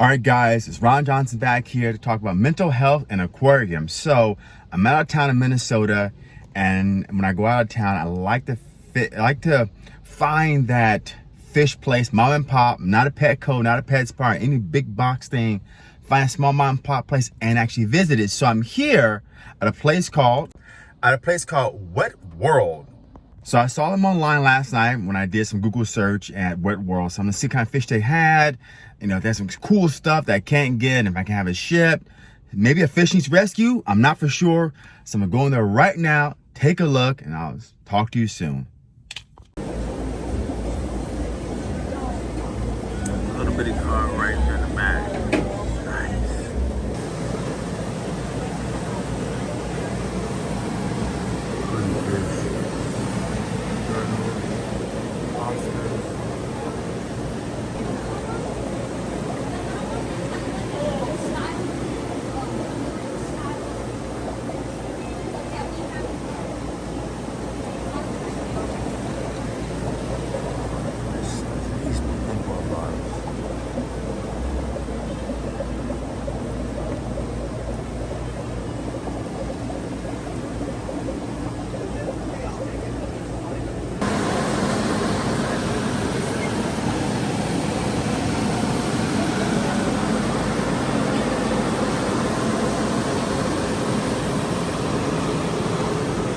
All right, guys, it's Ron Johnson back here to talk about mental health and aquariums. So I'm out of town in Minnesota, and when I go out of town, I like to fit, I like to find that fish place, mom and pop, not a Petco, not a PetSmart, any big box thing. Find a small mom and pop place and actually visit it. So I'm here at a place called, at a place called Wet World. So I saw them online last night when I did some Google search at Wet World. So I'm gonna see kind of fish they had, you know, if there's some cool stuff that I can't get, if I can have it shipped. Maybe a fish needs rescue, I'm not for sure. So I'm gonna go in there right now, take a look, and I'll talk to you soon. A little bitty car right here in the back. Nice.